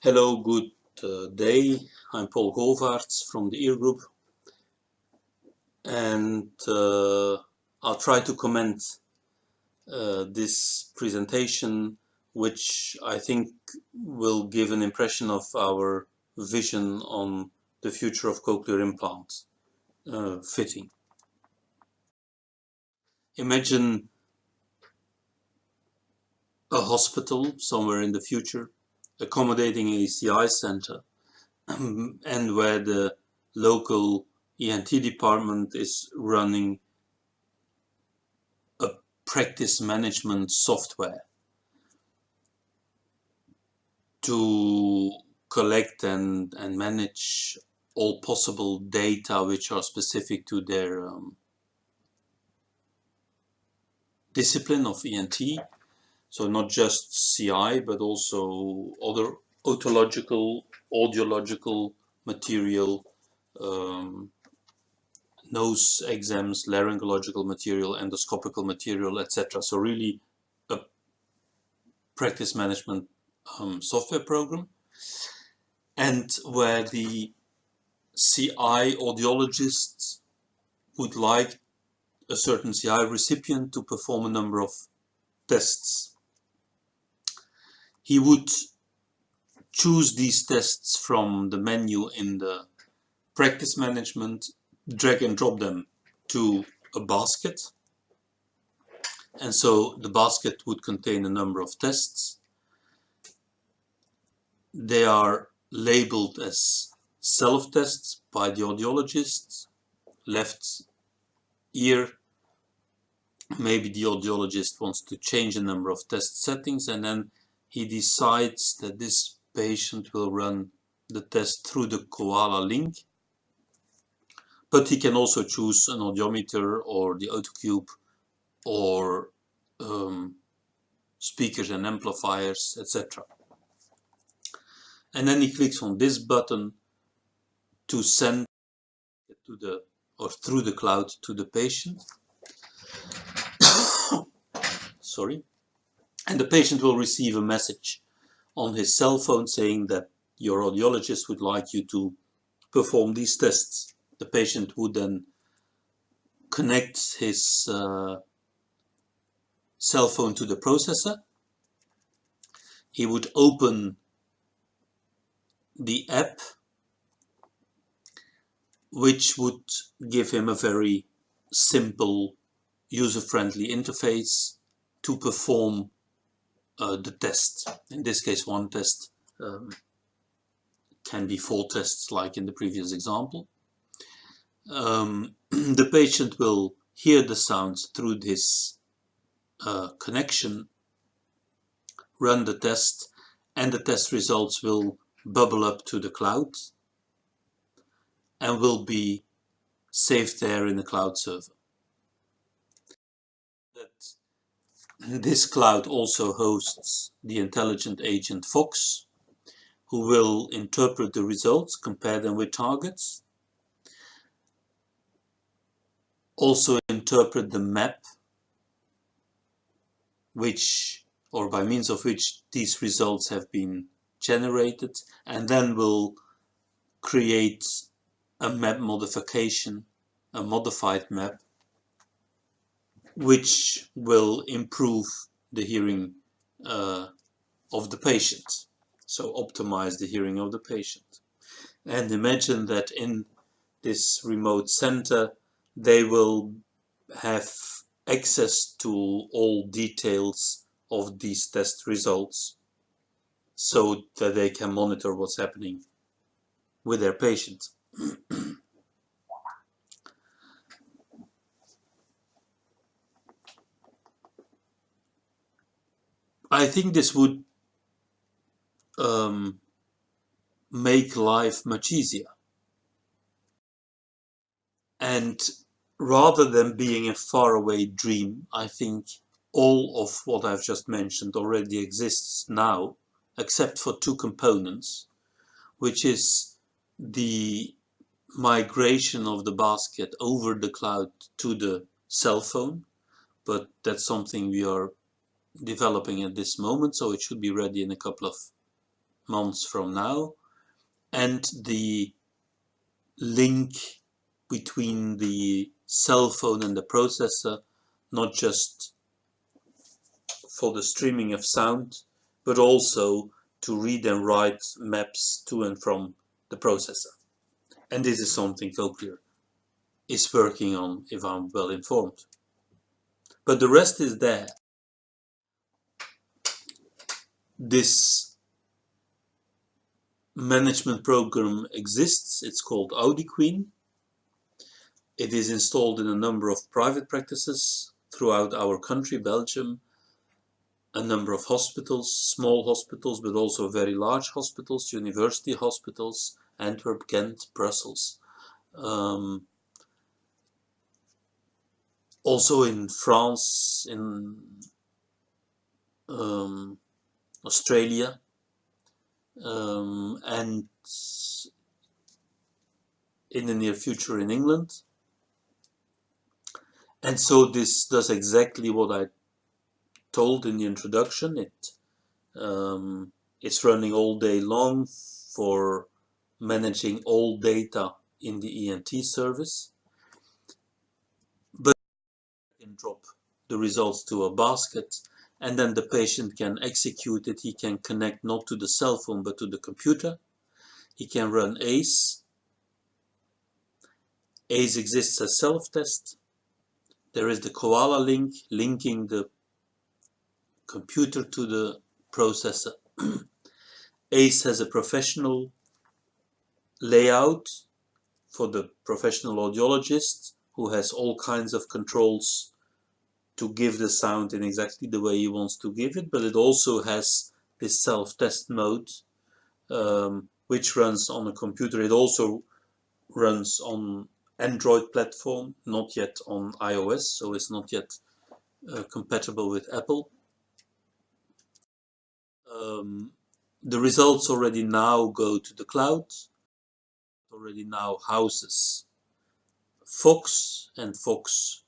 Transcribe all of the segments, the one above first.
Hello, good uh, day. I'm Paul Govaerts from the EAR Group and uh, I'll try to comment uh, this presentation which I think will give an impression of our vision on the future of cochlear implant uh, fitting. Imagine a hospital somewhere in the future accommodating a CI center and where the local ENT department is running a practice management software to collect and, and manage all possible data which are specific to their um, discipline of ENT so not just CI, but also other otological, audiological material, um, nose exams, laryngological material, endoscopical material, etc. So really a practice management um, software program. And where the CI audiologists would like a certain CI recipient to perform a number of tests he would choose these tests from the menu in the practice management, drag and drop them to a basket. And so the basket would contain a number of tests. They are labeled as self-tests by the audiologist. Left ear, maybe the audiologist wants to change a number of test settings and then he decides that this patient will run the test through the Koala link. But he can also choose an audiometer or the Otocube or um, speakers and amplifiers, etc. And then he clicks on this button to send to the or through the cloud to the patient. Sorry and the patient will receive a message on his cell phone saying that your audiologist would like you to perform these tests. The patient would then connect his uh, cell phone to the processor. He would open the app which would give him a very simple user-friendly interface to perform uh, the test. In this case, one test um, can be four tests like in the previous example. Um, the patient will hear the sounds through this uh, connection, run the test, and the test results will bubble up to the cloud and will be saved there in the cloud server. This cloud also hosts the intelligent agent Fox, who will interpret the results, compare them with targets, also interpret the map which or by means of which these results have been generated and then will create a map modification, a modified map which will improve the hearing uh, of the patient. So optimize the hearing of the patient. And imagine that in this remote center, they will have access to all details of these test results so that they can monitor what's happening with their patient. I think this would um, make life much easier. And rather than being a faraway dream, I think all of what I've just mentioned already exists now, except for two components, which is the migration of the basket over the cloud to the cell phone, but that's something we are developing at this moment, so it should be ready in a couple of months from now. And the link between the cell phone and the processor not just for the streaming of sound but also to read and write maps to and from the processor. And this is something Cochlear is working on if I'm well informed. But the rest is there this management program exists. It's called AudiQueen. It is installed in a number of private practices throughout our country, Belgium, a number of hospitals, small hospitals, but also very large hospitals, university hospitals, Antwerp, Ghent, Brussels. Um, also in France, in um, Australia um, and in the near future in England. And so this does exactly what I told in the introduction. It um, it's running all day long for managing all data in the ENT service. But you can drop the results to a basket and then the patient can execute it. He can connect not to the cell phone but to the computer. He can run ACE. ACE exists as self-test. There is the Koala link linking the computer to the processor. ACE has a professional layout for the professional audiologist who has all kinds of controls to give the sound in exactly the way he wants to give it, but it also has this self-test mode, um, which runs on a computer. It also runs on Android platform, not yet on iOS, so it's not yet uh, compatible with Apple. Um, the results already now go to the cloud, already now houses Fox and Fox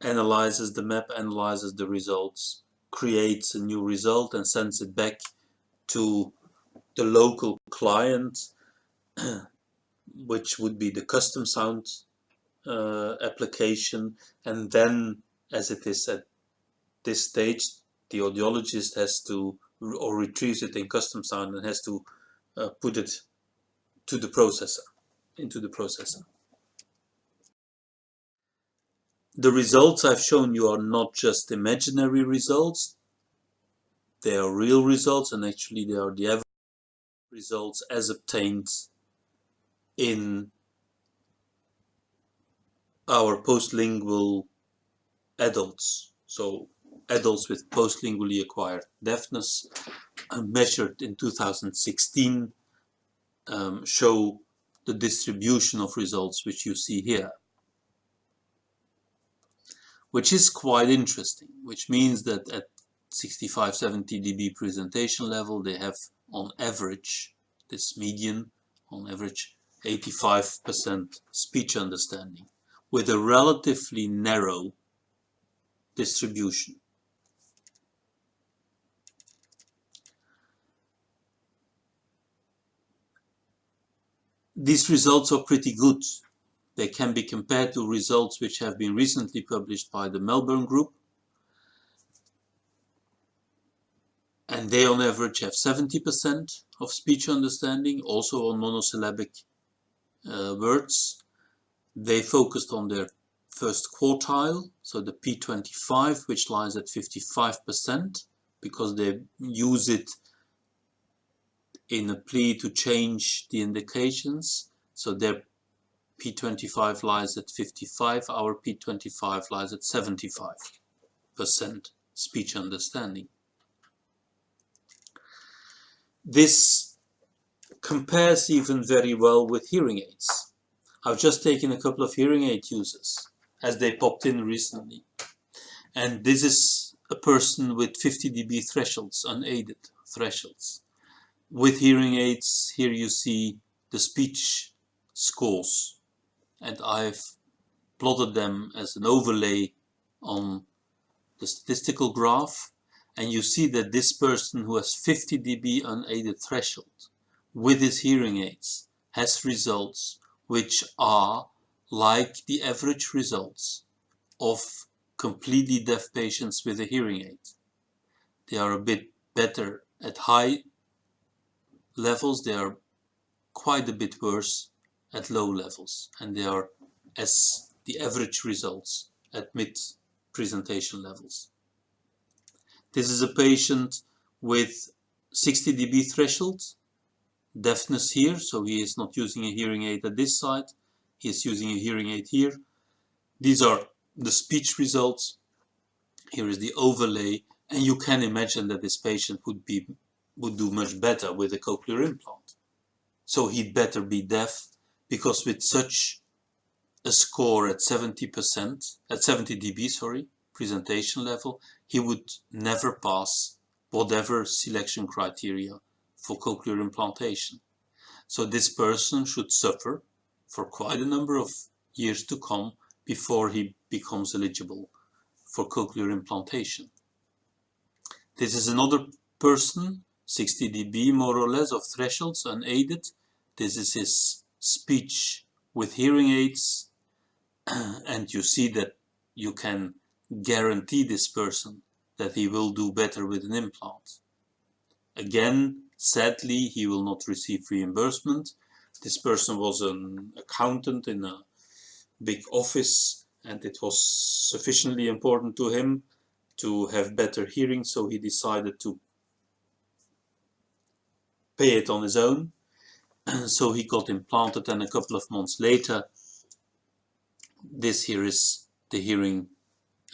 analyzes the map, analyzes the results, creates a new result and sends it back to the local client, which would be the custom sound uh, application. And then, as it is at this stage, the audiologist has to, or retrieves it in custom sound and has to uh, put it to the processor, into the processor. The results I've shown you are not just imaginary results, they are real results and actually they are the average results as obtained in our postlingual adults. So adults with postlingually acquired deafness uh, measured in 2016 um, show the distribution of results which you see here which is quite interesting, which means that at 65, 70 dB presentation level, they have on average, this median, on average 85% speech understanding with a relatively narrow distribution. These results are pretty good they can be compared to results which have been recently published by the Melbourne Group. And they on average have 70% of speech understanding, also on monosyllabic uh, words. They focused on their first quartile, so the P25, which lies at 55%, because they use it in a plea to change the indications. So their P25 lies at 55, our P25 lies at 75% speech understanding. This compares even very well with hearing aids. I've just taken a couple of hearing aid users as they popped in recently. And this is a person with 50 dB thresholds, unaided thresholds. With hearing aids, here you see the speech scores and I've plotted them as an overlay on the statistical graph and you see that this person who has 50 dB unaided threshold with his hearing aids has results which are like the average results of completely deaf patients with a hearing aid. They are a bit better at high levels, they are quite a bit worse at low levels and they are as the average results at mid presentation levels. This is a patient with 60 dB threshold, deafness here, so he is not using a hearing aid at this side, he is using a hearing aid here. These are the speech results. Here is the overlay, and you can imagine that this patient would be would do much better with a cochlear implant. So he'd better be deaf, because with such a score at 70%, at 70 dB, sorry, presentation level, he would never pass whatever selection criteria for cochlear implantation. So this person should suffer for quite a number of years to come before he becomes eligible for cochlear implantation. This is another person, 60 dB more or less of thresholds unaided. This is his speech with hearing aids and you see that you can guarantee this person that he will do better with an implant. Again, sadly, he will not receive reimbursement this person was an accountant in a big office and it was sufficiently important to him to have better hearing so he decided to pay it on his own so he got implanted and a couple of months later this here is the hearing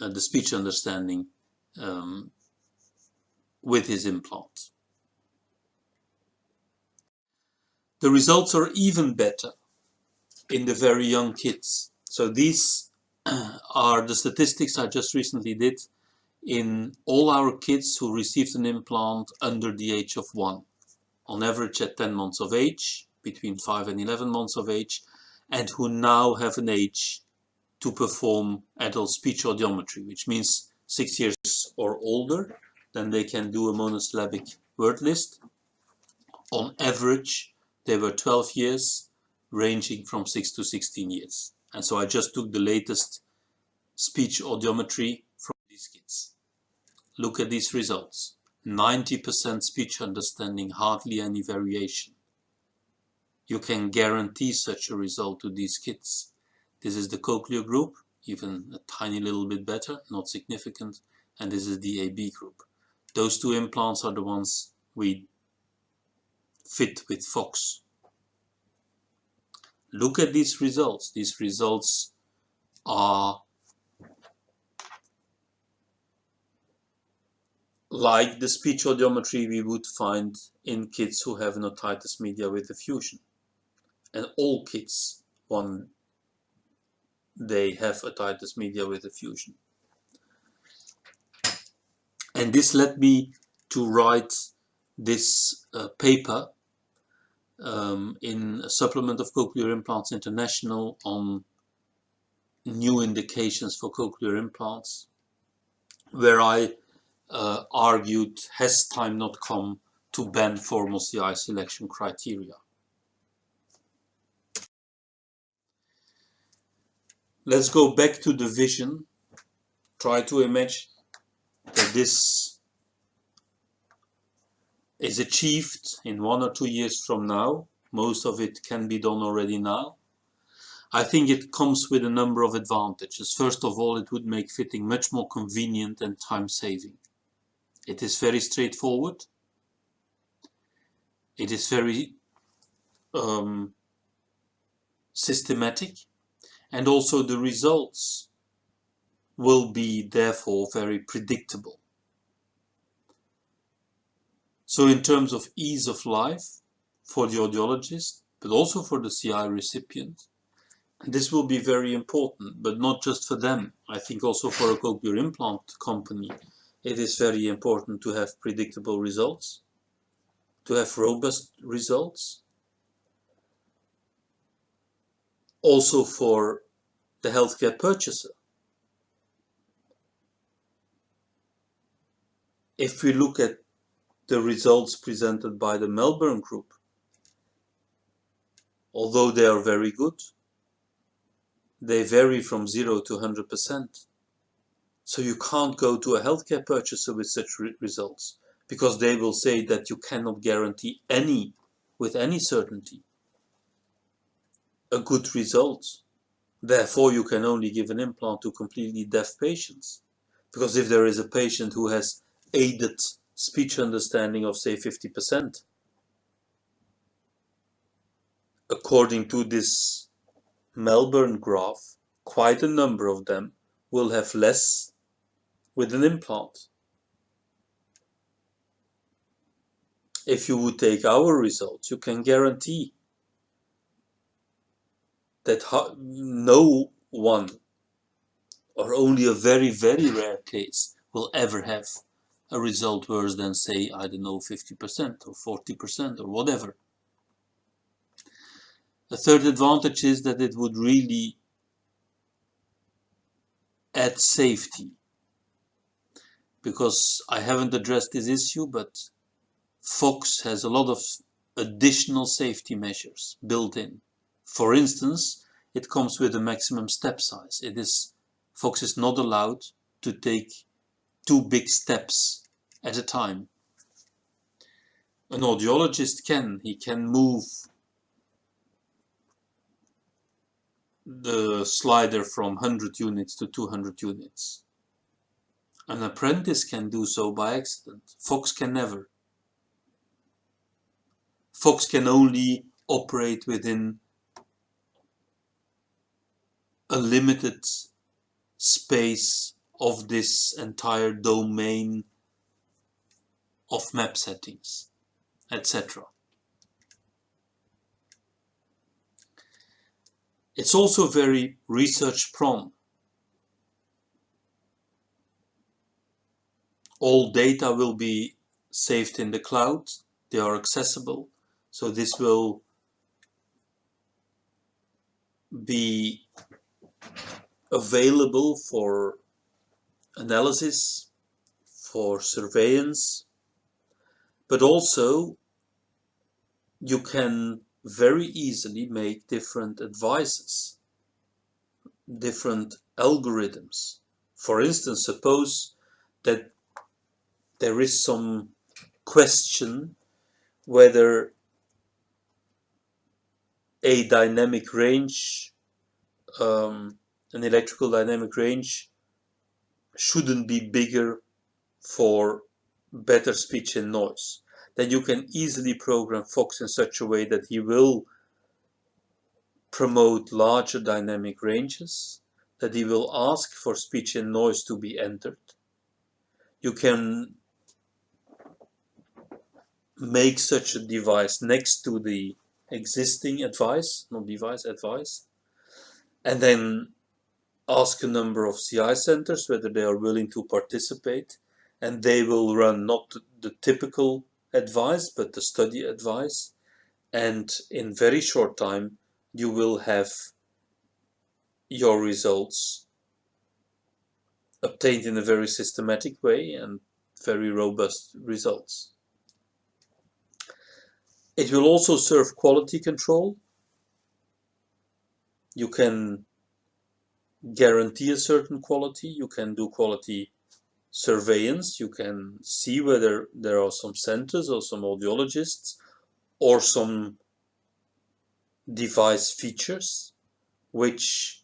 uh, the speech understanding um, with his implant The results are even better in the very young kids. So these are the statistics I just recently did in all our kids who received an implant under the age of 1. On average at 10 months of age, between 5 and 11 months of age, and who now have an age to perform adult speech audiometry, which means 6 years or older, then they can do a monosyllabic word list. On average, they were 12 years, ranging from 6 to 16 years. And so I just took the latest speech audiometry from these kids. Look at these results. 90% speech understanding, hardly any variation. You can guarantee such a result to these kids. This is the cochlear group, even a tiny little bit better, not significant, and this is the AB group. Those two implants are the ones we fit with Fox. Look at these results. These results are like the speech audiometry we would find in kids who have otitis media with effusion. And all kids, one they have otitis media with effusion. And this led me to write this uh, paper um, in a supplement of Cochlear Implants International on new indications for cochlear implants, where I uh, argued has time not come to ban formal CI selection criteria. Let's go back to the vision. Try to imagine that this is achieved in one or two years from now. Most of it can be done already now. I think it comes with a number of advantages. First of all, it would make fitting much more convenient and time saving. It is very straightforward. It is very um, systematic and also the results will be therefore very predictable. So in terms of ease of life for the audiologist, but also for the CI recipient, this will be very important, but not just for them. I think also for a cochlear implant company, it is very important to have predictable results, to have robust results. Also for the healthcare purchaser. if we look at the results presented by the Melbourne group, although they are very good, they vary from 0 to 100%. So you can't go to a healthcare purchaser with such re results because they will say that you cannot guarantee any, with any certainty, a good result. Therefore, you can only give an implant to completely deaf patients. Because if there is a patient who has aided speech understanding of say 50%, according to this Melbourne graph, quite a number of them will have less with an implant. If you would take our results, you can guarantee that no one or only a very, very rare case will ever have a result worse than say, I don't know, 50% or 40% or whatever. The third advantage is that it would really add safety because I haven't addressed this issue, but Fox has a lot of additional safety measures built in. For instance, it comes with a maximum step size. It is Fox is not allowed to take two big steps at a time. An audiologist can. He can move the slider from 100 units to 200 units. An apprentice can do so by accident. Fox can never. Fox can only operate within a limited space of this entire domain of map settings, etc. It's also very research prone. All data will be saved in the cloud. They are accessible. So this will be available for analysis, for surveillance, but also you can very easily make different advices, different algorithms. For instance, suppose that there is some question whether a dynamic range, um, an electrical dynamic range shouldn't be bigger for better speech and noise. Then you can easily program Fox in such a way that he will promote larger dynamic ranges, that he will ask for speech and noise to be entered. You can make such a device next to the existing advice, not device, advice, and then ask a number of CI centers whether they are willing to participate and they will run not the typical advice but the study advice and in very short time you will have your results obtained in a very systematic way and very robust results. It will also serve quality control. You can guarantee a certain quality. You can do quality surveillance. You can see whether there are some centers or some audiologists or some device features which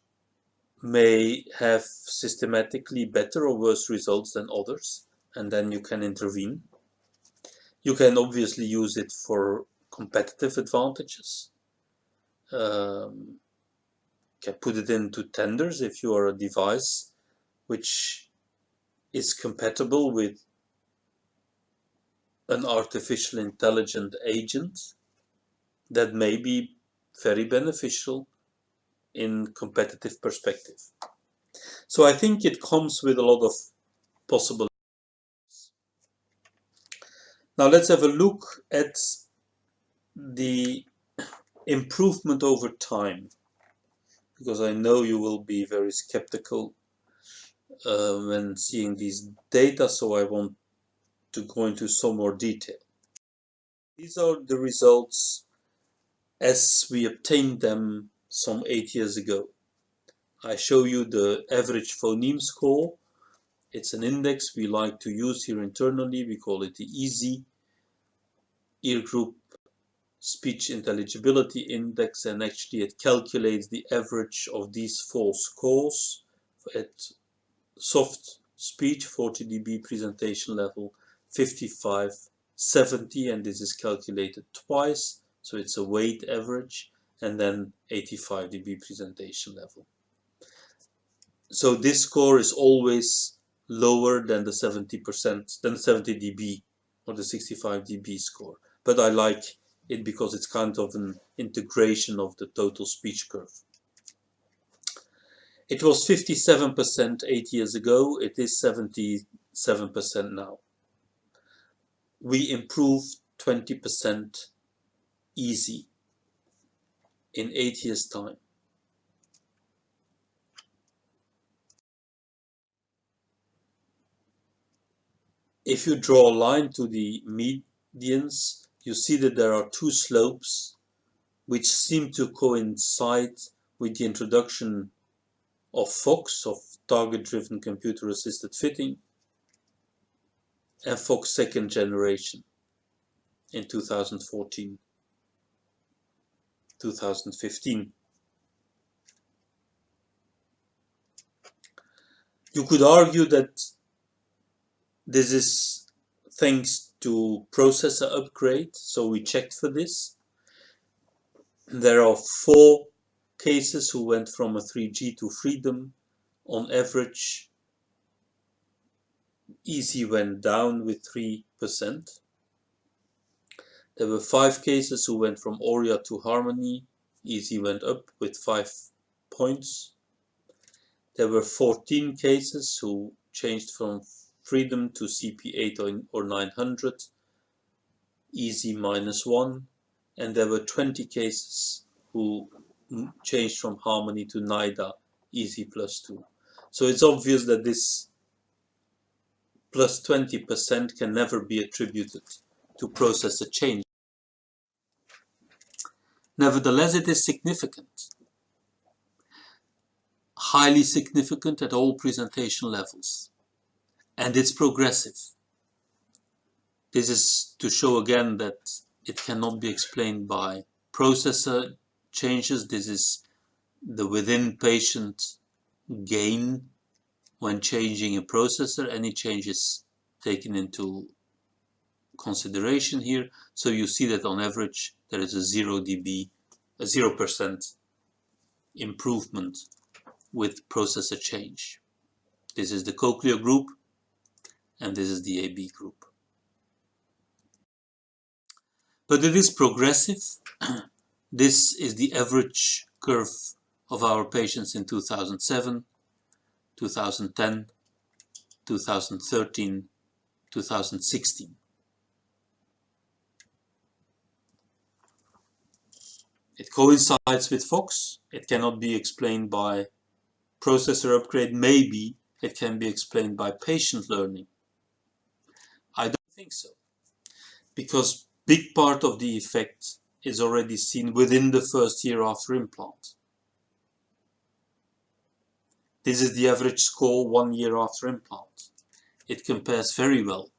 may have systematically better or worse results than others and then you can intervene. You can obviously use it for competitive advantages. Um, can put it into tenders if you are a device which is compatible with an artificial intelligent agent that may be very beneficial in competitive perspective. So I think it comes with a lot of possibilities. Now let's have a look at the improvement over time because I know you will be very skeptical uh, when seeing these data so I won't to go into some more detail. These are the results as we obtained them some eight years ago. I show you the average phoneme score. It's an index we like to use here internally. We call it the EASY ear group speech intelligibility index and actually it calculates the average of these four scores at soft speech 40 dB presentation level 55 70 and this is calculated twice so it's a weight average and then 85 dB presentation level. So this score is always lower than the 70% than 70 dB or the 65 dB score but I like it because it's kind of an integration of the total speech curve. It was 57% eight years ago. It is 77% now. We improved 20% easy in eight years time. If you draw a line to the medians, you see that there are two slopes which seem to coincide with the introduction of FOX, of target-driven computer-assisted fitting, and Fox second generation in 2014 2015 you could argue that this is thanks to processor upgrade so we checked for this there are four cases who went from a 3G to Freedom on average Easy went down with 3%. There were 5 cases who went from Auria to Harmony. Easy went up with 5 points. There were 14 cases who changed from Freedom to CP8 or 900. Easy minus 1. And there were 20 cases who changed from Harmony to Naída. Easy plus 2. So it's obvious that this plus 20% can never be attributed to processor change. Nevertheless, it is significant, highly significant at all presentation levels, and it's progressive. This is to show again that it cannot be explained by processor changes. This is the within patient gain when changing a processor, any changes taken into consideration here. So you see that on average there is a 0 dB, a 0% improvement with processor change. This is the cochlear group and this is the AB group. But it is progressive. this is the average curve of our patients in 2007 2010, 2013, 2016. It coincides with Fox. It cannot be explained by processor upgrade. Maybe it can be explained by patient learning. Think so. Because big part of the effect is already seen within the first year after implant. This is the average score one year after implant. It compares very well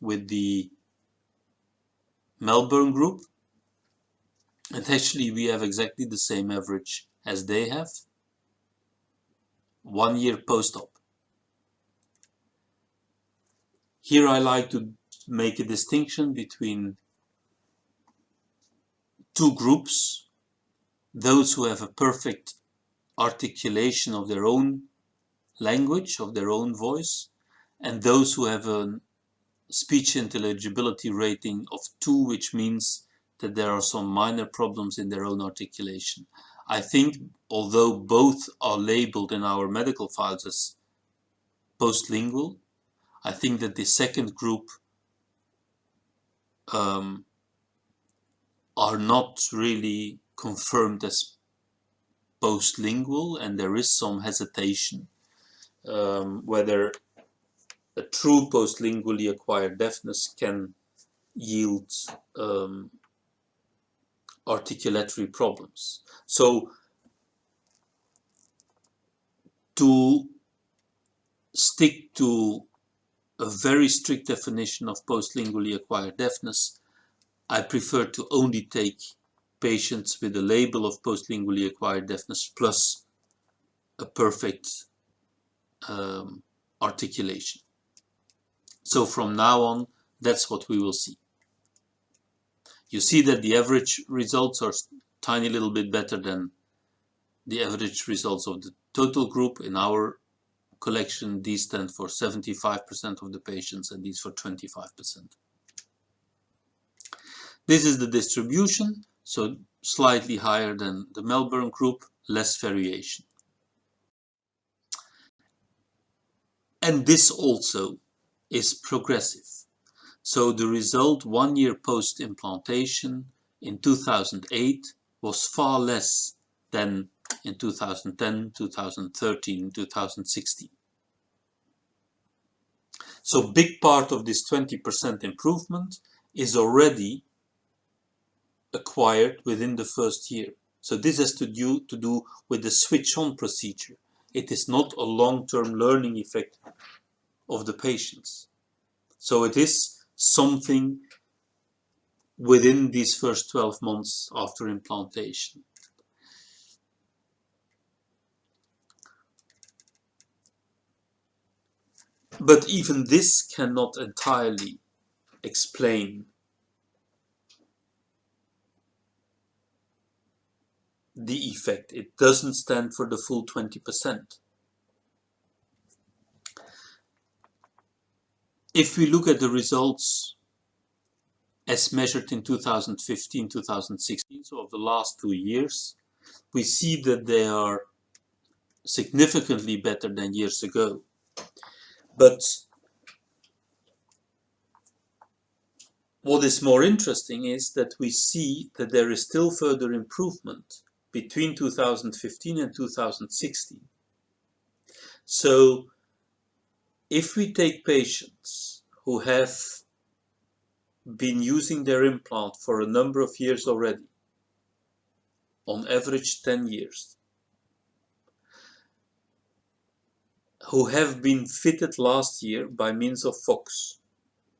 with the Melbourne group. And actually we have exactly the same average as they have. One year post-op. Here I like to make a distinction between two groups. Those who have a perfect articulation of their own language, of their own voice, and those who have a speech intelligibility rating of 2, which means that there are some minor problems in their own articulation. I think although both are labeled in our medical files as postlingual, I think that the second group um, are not really confirmed as postlingual and there is some hesitation um, whether a true postlingually acquired deafness can yield um, articulatory problems. So to stick to a very strict definition of postlingually acquired deafness, I prefer to only take patients with a label of postlingually acquired deafness plus a perfect um, articulation. So from now on, that's what we will see. You see that the average results are tiny little bit better than the average results of the total group. In our collection, these stand for 75% of the patients and these for 25%. This is the distribution, so slightly higher than the Melbourne group, less variation. And this also is progressive. So the result one year post-implantation in 2008 was far less than in 2010, 2013, 2016. So big part of this 20% improvement is already acquired within the first year. So this has to do, to do with the switch-on procedure. It is not a long-term learning effect of the patients. So it is something within these first 12 months after implantation. But even this cannot entirely explain the effect. It doesn't stand for the full 20%. If we look at the results as measured in 2015, 2016, so of the last two years, we see that they are significantly better than years ago. But what is more interesting is that we see that there is still further improvement between 2015 and 2016. So if we take patients who have been using their implant for a number of years already, on average 10 years, who have been fitted last year by means of Fox.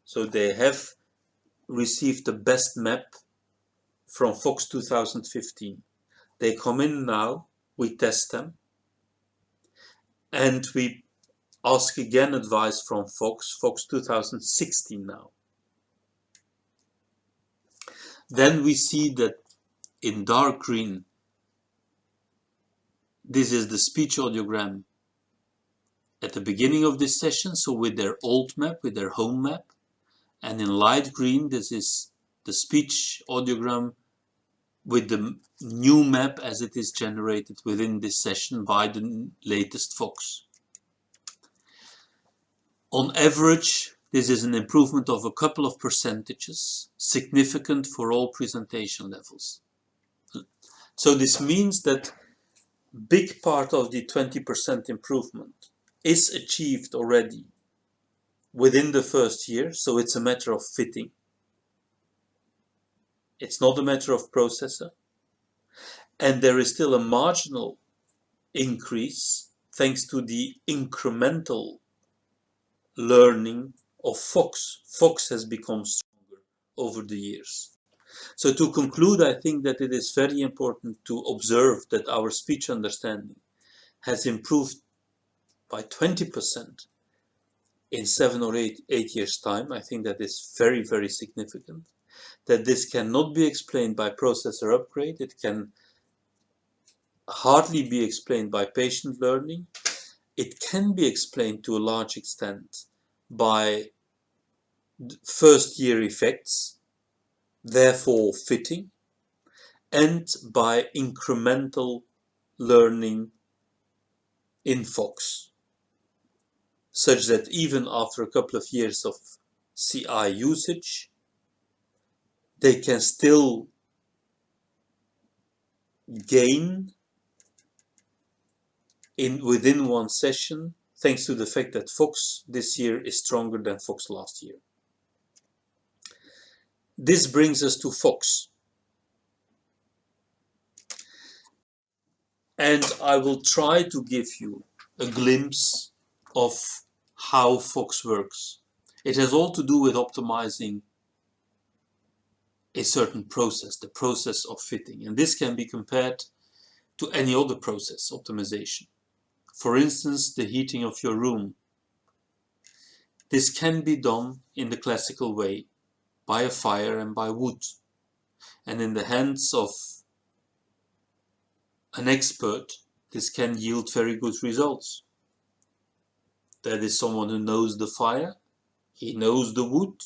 So they have received the best map from Fox 2015. They come in now, we test them, and we Ask again advice from Fox, Fox 2016 now. Then we see that in dark green, this is the speech audiogram at the beginning of this session, so with their old map, with their home map. And in light green, this is the speech audiogram with the new map as it is generated within this session by the latest Fox. On average, this is an improvement of a couple of percentages, significant for all presentation levels. So this means that big part of the 20% improvement is achieved already within the first year, so it's a matter of fitting. It's not a matter of processor. And there is still a marginal increase thanks to the incremental learning of Fox. Fox has become stronger over the years. So to conclude, I think that it is very important to observe that our speech understanding has improved by 20% in seven or eight, eight years time. I think that is very, very significant. That this cannot be explained by processor upgrade. It can hardly be explained by patient learning it can be explained to a large extent by first year effects, therefore fitting, and by incremental learning in Fox, such that even after a couple of years of CI usage, they can still gain in within one session thanks to the fact that Fox this year is stronger than Fox last year. This brings us to Fox. And I will try to give you a glimpse of how Fox works. It has all to do with optimizing a certain process, the process of fitting. And this can be compared to any other process optimization. For instance, the heating of your room. This can be done in the classical way, by a fire and by wood. And in the hands of an expert, this can yield very good results. That is someone who knows the fire, he knows the wood,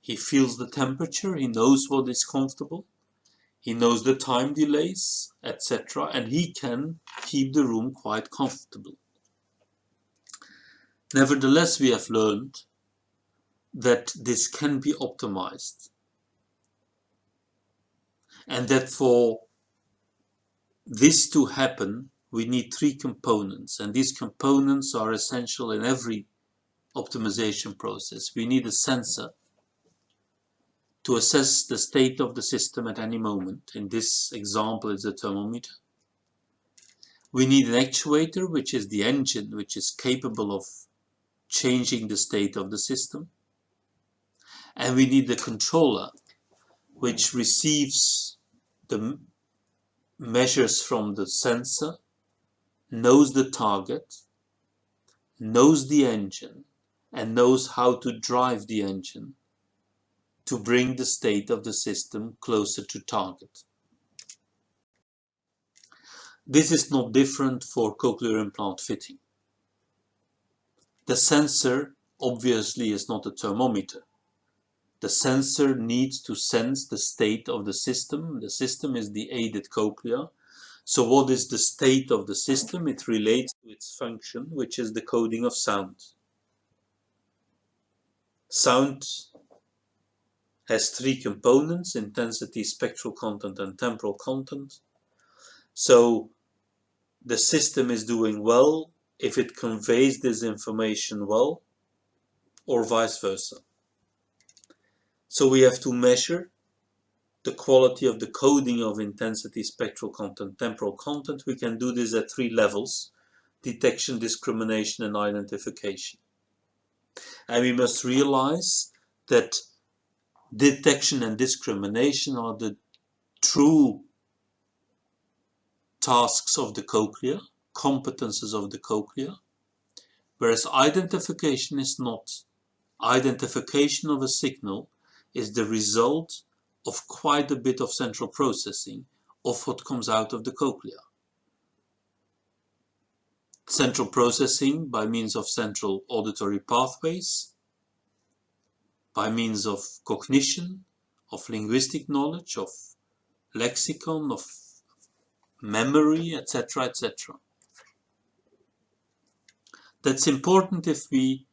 he feels the temperature, he knows what is comfortable, he knows the time delays, etc. And he can keep the room quite comfortable. Nevertheless, we have learned that this can be optimized. And that for this to happen, we need three components. And these components are essential in every optimization process. We need a sensor to assess the state of the system at any moment. In this example, it's a thermometer. We need an actuator, which is the engine, which is capable of changing the state of the system. And we need the controller, which receives the measures from the sensor, knows the target, knows the engine, and knows how to drive the engine to bring the state of the system closer to target. This is not different for cochlear implant fitting. The sensor obviously is not a thermometer. The sensor needs to sense the state of the system. The system is the aided cochlea. So what is the state of the system? It relates to its function, which is the coding of sound. Sound has three components, intensity, spectral content and temporal content. So the system is doing well if it conveys this information well or vice versa. So we have to measure the quality of the coding of intensity, spectral content, temporal content. We can do this at three levels, detection, discrimination and identification. And we must realize that detection and discrimination are the true tasks of the cochlea, competences of the cochlea, whereas identification is not. Identification of a signal is the result of quite a bit of central processing of what comes out of the cochlea. Central processing by means of central auditory pathways, by means of cognition, of linguistic knowledge, of lexicon, of memory, etc., etc. That's important if we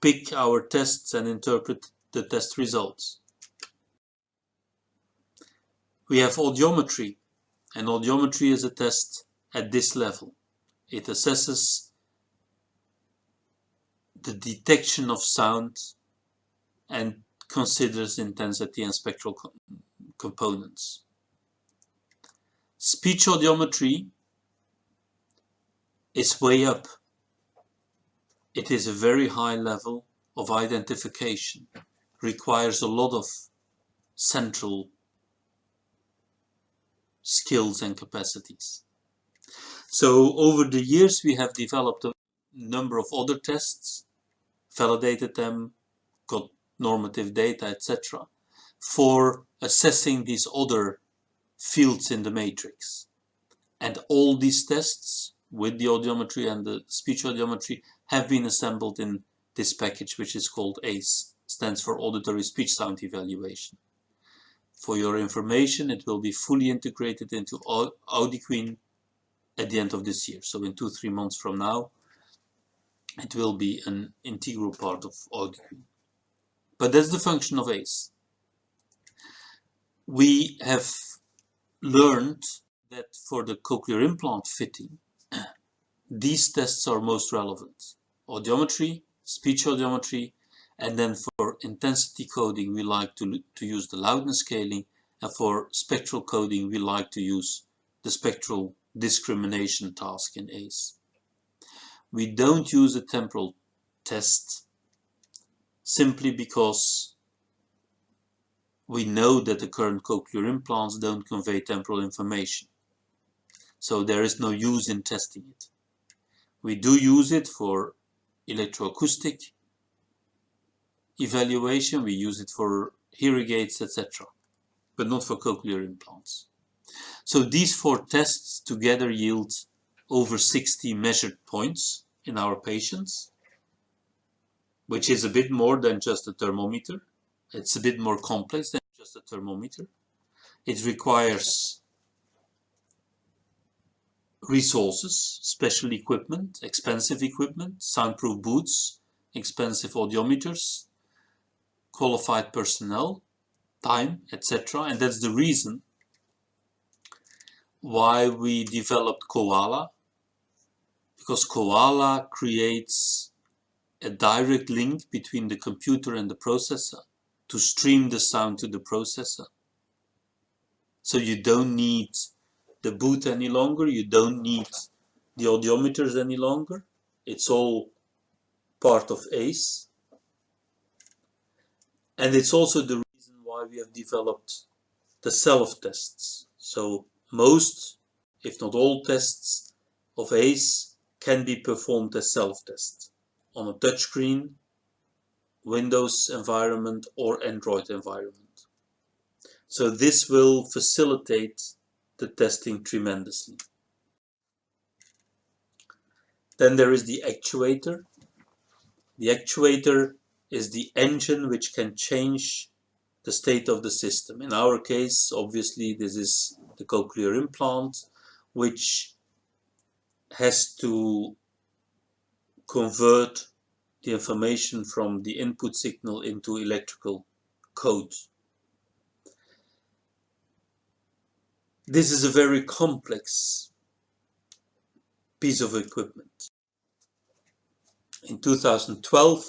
pick our tests and interpret the test results. We have audiometry, and audiometry is a test at this level. It assesses the detection of sound and considers intensity and spectral co components. Speech audiometry is way up. It is a very high level of identification, requires a lot of central skills and capacities. So over the years we have developed a number of other tests, validated them, got normative data, etc. for assessing these other fields in the matrix. And all these tests with the audiometry and the speech audiometry have been assembled in this package which is called ACE, stands for Auditory Speech Sound Evaluation. For your information, it will be fully integrated into AudioQueen at the end of this year. So in two, three months from now, it will be an integral part of AudioQueen. But that's the function of ACE. We have learned that for the cochlear implant fitting, these tests are most relevant. Audiometry, speech audiometry, and then for intensity coding we like to, to use the loudness scaling and for spectral coding we like to use the spectral discrimination task in ACE. We don't use a temporal test simply because we know that the current cochlear implants don't convey temporal information. So there is no use in testing it. We do use it for electroacoustic evaluation, we use it for aids, etc. But not for cochlear implants. So these four tests together yield over 60 measured points in our patients, which is a bit more than just a thermometer. It's a bit more complex than just a thermometer. It requires resources, special equipment, expensive equipment, soundproof boots, expensive audiometers, qualified personnel, time, etc. And that's the reason why we developed Koala, because Koala creates a direct link between the computer and the processor to stream the sound to the processor. So you don't need the boot any longer, you don't need the audiometers any longer. It's all part of ACE. And it's also the reason why we have developed the self-tests. So most, if not all tests of ACE can be performed as self-tests on a touchscreen, Windows environment or Android environment. So this will facilitate the testing tremendously. Then there is the actuator. The actuator is the engine which can change the state of the system. In our case, obviously, this is the cochlear implant, which has to convert the information from the input signal into electrical code. This is a very complex piece of equipment. In 2012,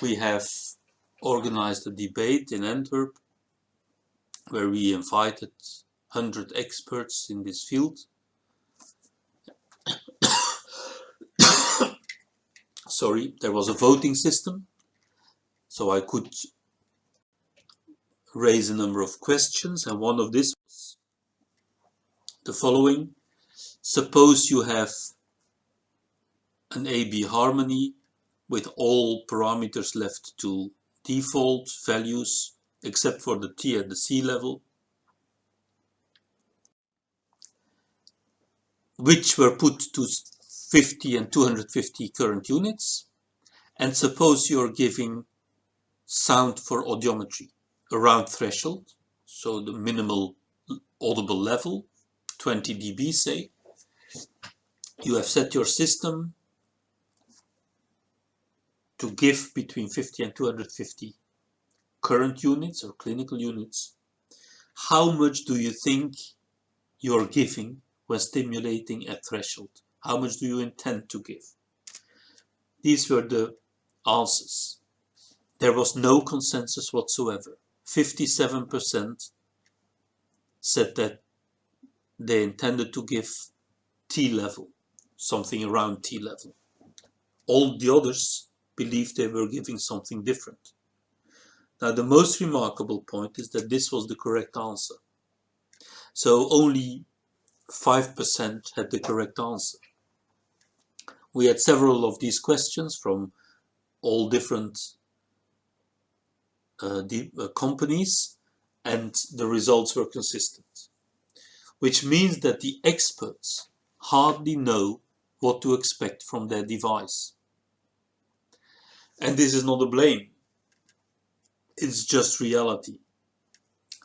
we have organized a debate in Antwerp where we invited 100 experts in this field. Sorry, there was a voting system, so I could raise a number of questions, and one of this was the following. Suppose you have an AB harmony with all parameters left to default values except for the T at the C level which were put to 50 and 250 current units. And suppose you're giving sound for audiometry around threshold so the minimal audible level 20 dB say. You have set your system to give between 50 and 250 current units or clinical units, how much do you think you're giving when stimulating a threshold? How much do you intend to give? These were the answers. There was no consensus whatsoever. 57% said that they intended to give T level, something around T level. All the others believed they were giving something different. Now the most remarkable point is that this was the correct answer. So only 5% had the correct answer. We had several of these questions from all different uh, uh, companies and the results were consistent. Which means that the experts hardly know what to expect from their device. And this is not a blame. It's just reality.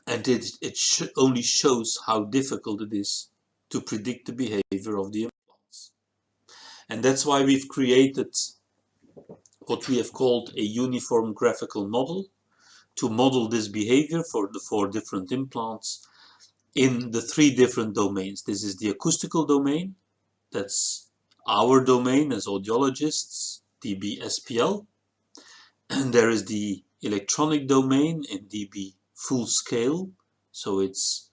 And it, it sh only shows how difficult it is to predict the behavior of the implants. And that's why we've created what we have called a uniform graphical model to model this behavior for the four different implants in the three different domains. This is the acoustical domain, that's our domain as audiologists, dB SPL, and there is the electronic domain in dB full scale, so it's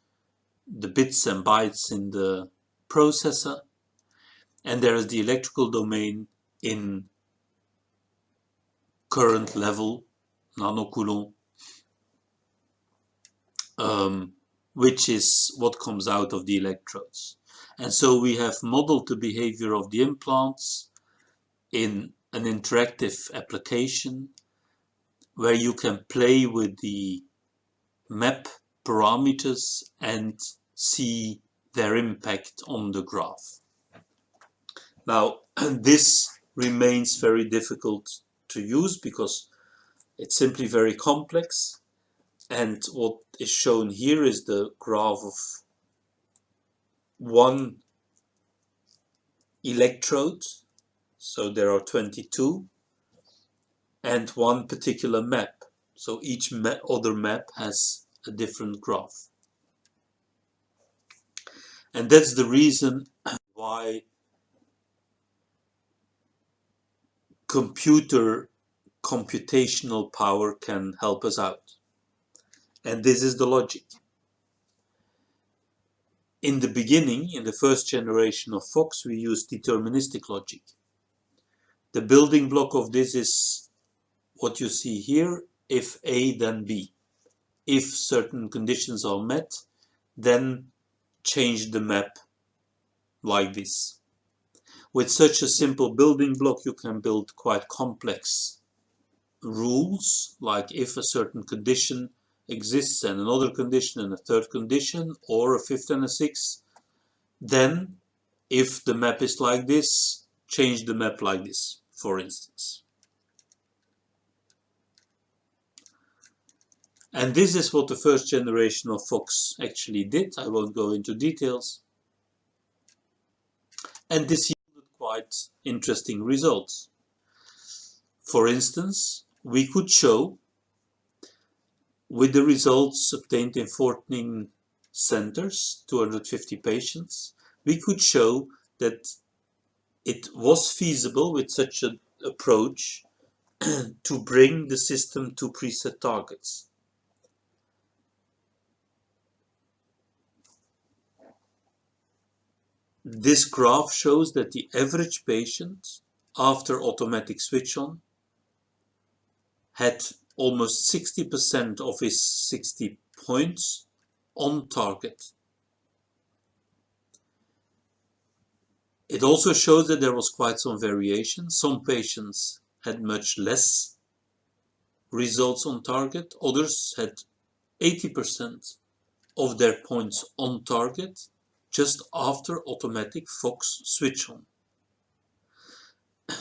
the bits and bytes in the processor, and there is the electrical domain in current level, nanocoulomb, um, which is what comes out of the electrodes. And so we have modeled the behavior of the implants in an interactive application where you can play with the map parameters and see their impact on the graph. Now, this remains very difficult to use because it's simply very complex. And what is shown here is the graph of one electrode. So there are 22 and one particular map. So each ma other map has a different graph. And that's the reason why computer computational power can help us out. And this is the logic. In the beginning, in the first generation of Fox, we used deterministic logic. The building block of this is what you see here, if A then B. If certain conditions are met, then change the map like this. With such a simple building block you can build quite complex rules, like if a certain condition exists and another condition and a third condition, or a fifth and a sixth, then if the map is like this, change the map like this, for instance. And this is what the first generation of Fox actually did. I won't go into details. And this yielded quite interesting results. For instance, we could show with the results obtained in 14 centers, 250 patients, we could show that it was feasible with such an approach to bring the system to preset targets. This graph shows that the average patient after automatic switch on had almost 60% of his 60 points on target. It also shows that there was quite some variation. Some patients had much less results on target. Others had 80% of their points on target just after automatic Fox switch on.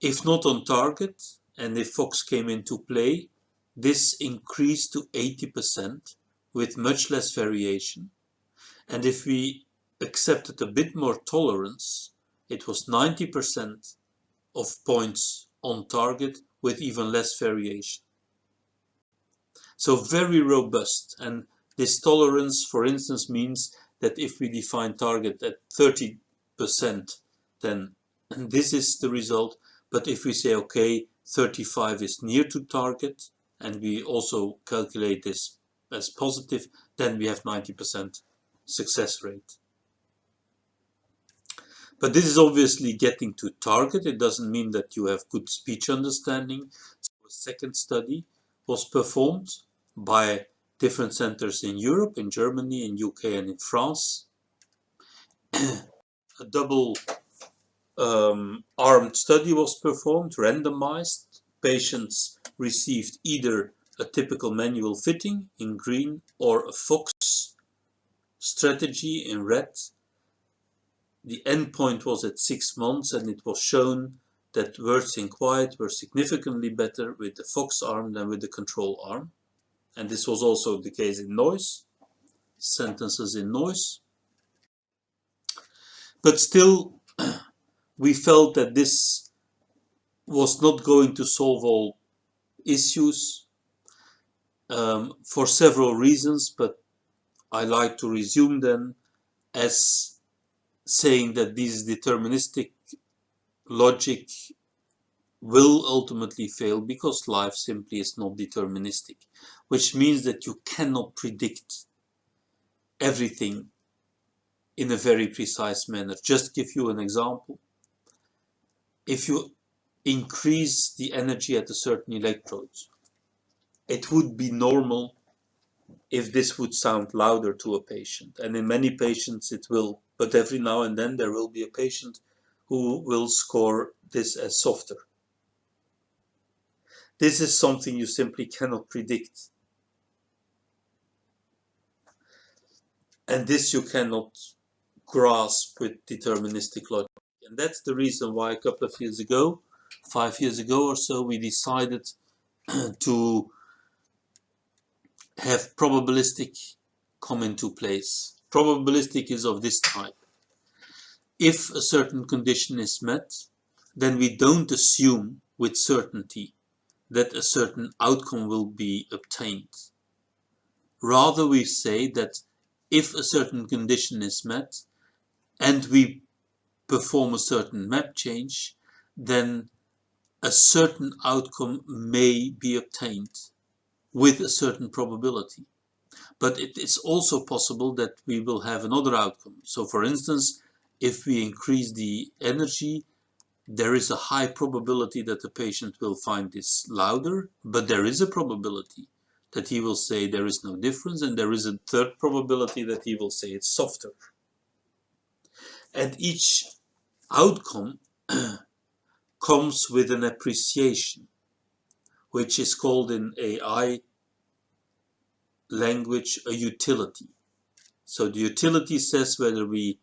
If not on target and if Fox came into play, this increased to 80% with much less variation. And if we accepted a bit more tolerance, it was 90% of points on target with even less variation. So very robust and this tolerance for instance means that if we define target at 30%, then this is the result. But if we say, okay, 35 is near to target, and we also calculate this as positive, then we have 90% success rate. But this is obviously getting to target. It doesn't mean that you have good speech understanding. So a second study was performed by different centers in Europe, in Germany, in UK and in France. a double um, armed study was performed, randomized. Patients received either a typical manual fitting in green or a Fox strategy in red. The endpoint was at six months and it was shown that words in quiet were significantly better with the Fox arm than with the control arm and this was also the case in noise, sentences in noise. But still, we felt that this was not going to solve all issues um, for several reasons, but I like to resume them as saying that this deterministic logic will ultimately fail because life simply is not deterministic, which means that you cannot predict everything in a very precise manner. Just give you an example. If you increase the energy at a certain electrode, it would be normal if this would sound louder to a patient. And in many patients it will, but every now and then there will be a patient who will score this as softer. This is something you simply cannot predict. And this you cannot grasp with deterministic logic. And that's the reason why a couple of years ago, five years ago or so, we decided to have probabilistic come into place. Probabilistic is of this type. If a certain condition is met, then we don't assume with certainty that a certain outcome will be obtained. Rather we say that if a certain condition is met and we perform a certain map change, then a certain outcome may be obtained with a certain probability. But it is also possible that we will have another outcome. So for instance, if we increase the energy, there is a high probability that the patient will find this louder, but there is a probability that he will say there is no difference, and there is a third probability that he will say it's softer. And each outcome comes with an appreciation which is called in AI language a utility. So the utility says whether we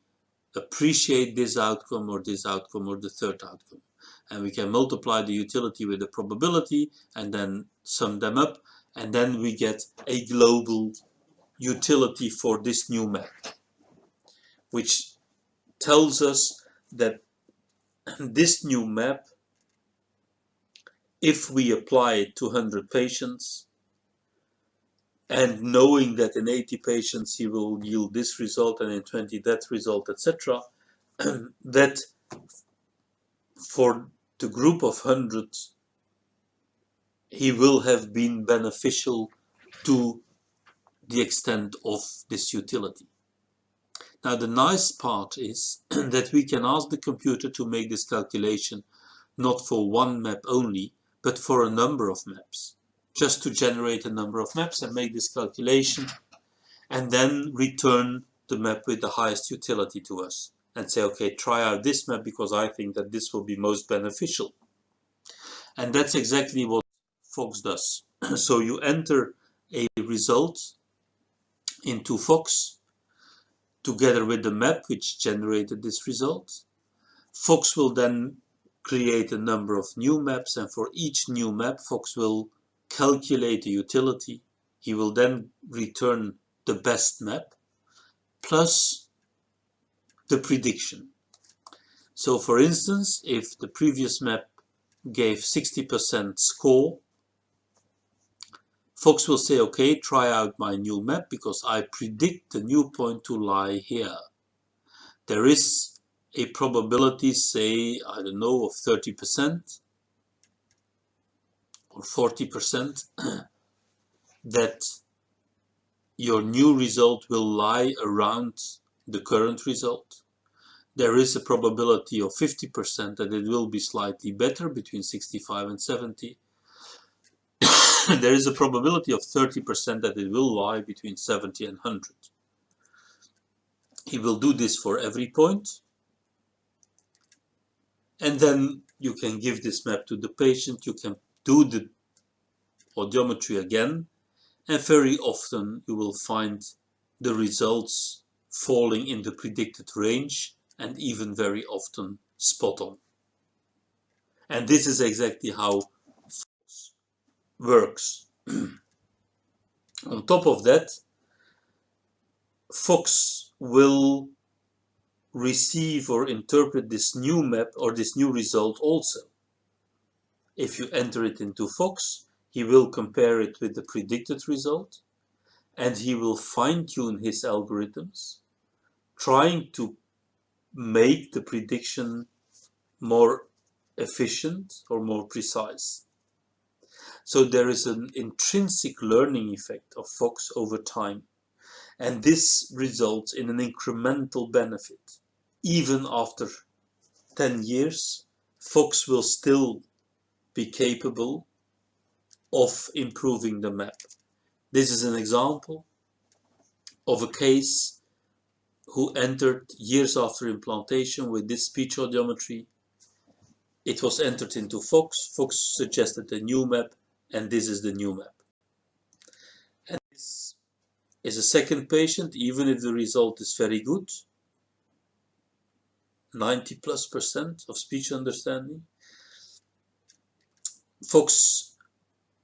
appreciate this outcome or this outcome or the third outcome. And we can multiply the utility with the probability and then sum them up and then we get a global utility for this new map which tells us that this new map if we apply it to 100 patients and knowing that in 80 patients he will yield this result and in 20 that result etc that for the group of 100 he will have been beneficial to the extent of this utility. Now the nice part is that we can ask the computer to make this calculation not for one map only, but for a number of maps just to generate a number of maps and make this calculation and then return the map with the highest utility to us and say okay try out this map because I think that this will be most beneficial and that's exactly what Fox does so you enter a result into Fox together with the map which generated this result Fox will then create a number of new maps and for each new map Fox will calculate the utility. He will then return the best map plus the prediction. So for instance, if the previous map gave 60% score, Fox will say, okay, try out my new map because I predict the new point to lie here. There is a probability, say, I don't know, of 30%, or 40% that your new result will lie around the current result. There is a probability of 50% that it will be slightly better between 65 and 70. There is a probability of 30% that it will lie between 70 and 100. He will do this for every point. And then you can give this map to the patient, you can do the audiometry again and very often you will find the results falling in the predicted range and even very often spot on. And this is exactly how works. on top of that, Fox will receive or interpret this new map or this new result also. If you enter it into Fox, he will compare it with the predicted result and he will fine-tune his algorithms, trying to make the prediction more efficient or more precise. So there is an intrinsic learning effect of FOX over time. And this results in an incremental benefit. Even after 10 years, FOX will still be capable of improving the map. This is an example of a case who entered years after implantation with this speech audiometry. It was entered into Fox. Fox suggested a new map and this is the new map. And this is a second patient even if the result is very good. 90 plus percent of speech understanding. Fox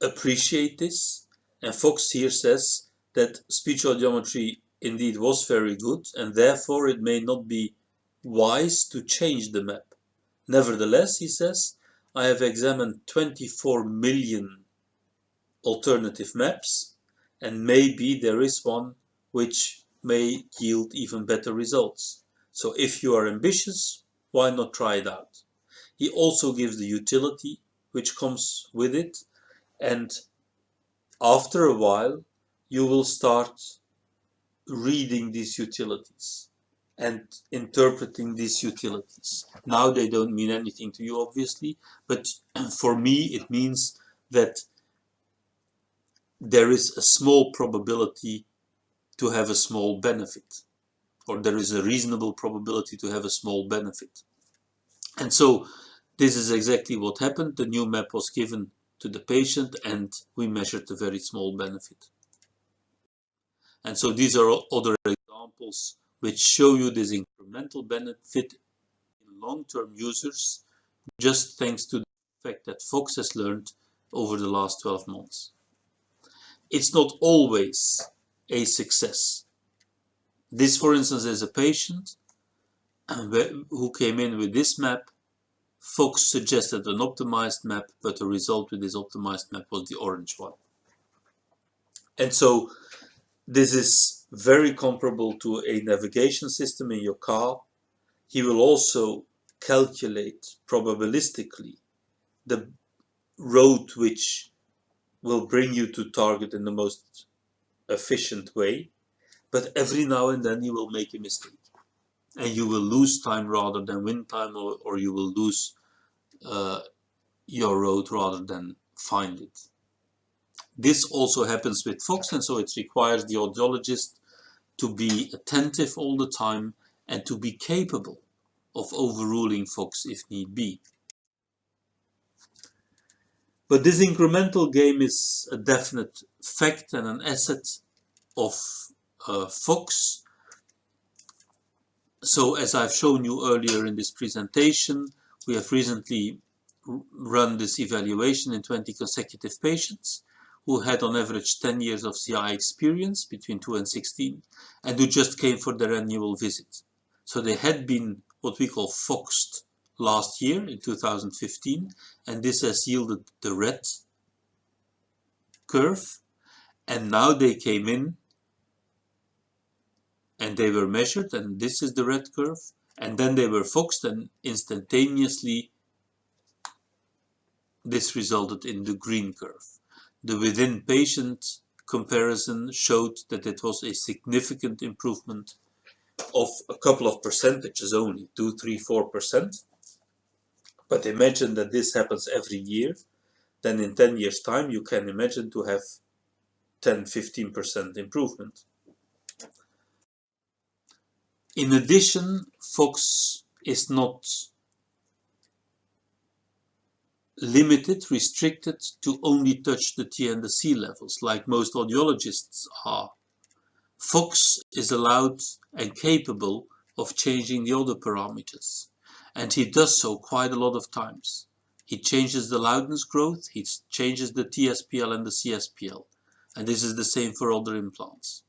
appreciate this and Fox here says that speech audiometry indeed was very good and therefore it may not be wise to change the map. Nevertheless, he says, I have examined 24 million alternative maps and maybe there is one which may yield even better results. So if you are ambitious, why not try it out? He also gives the utility which comes with it and after a while you will start reading these utilities and interpreting these utilities. Now they don't mean anything to you obviously, but for me it means that there is a small probability to have a small benefit or there is a reasonable probability to have a small benefit. And so this is exactly what happened. The new map was given to the patient and we measured a very small benefit. And so these are other examples which show you this incremental benefit in long-term users just thanks to the fact that Fox has learned over the last 12 months. It's not always a success. This, for instance, is a patient um, who came in with this map Fox suggested an optimized map, but the result with this optimized map was the orange one. And so this is very comparable to a navigation system in your car. He will also calculate probabilistically the road which will bring you to target in the most efficient way. But every now and then you will make a mistake and you will lose time rather than win time or, or you will lose uh, your road rather than find it. This also happens with Fox and so it requires the audiologist to be attentive all the time and to be capable of overruling Fox if need be. But this incremental game is a definite fact and an asset of uh, Fox so as I've shown you earlier in this presentation, we have recently run this evaluation in 20 consecutive patients who had on average 10 years of CI experience between 2 and 16 and who just came for their annual visit. So they had been what we call foxed last year in 2015 and this has yielded the red curve and now they came in and they were measured and this is the red curve and then they were foxed and instantaneously this resulted in the green curve. The within patient comparison showed that it was a significant improvement of a couple of percentages only, 2, 3, 4%. But imagine that this happens every year, then in 10 years time you can imagine to have 10, 15% improvement. In addition, Fox is not limited, restricted to only touch the T and the C levels, like most audiologists are. Fox is allowed and capable of changing the other parameters, and he does so quite a lot of times. He changes the loudness growth, he changes the TSPL and the CSPL, and this is the same for other implants.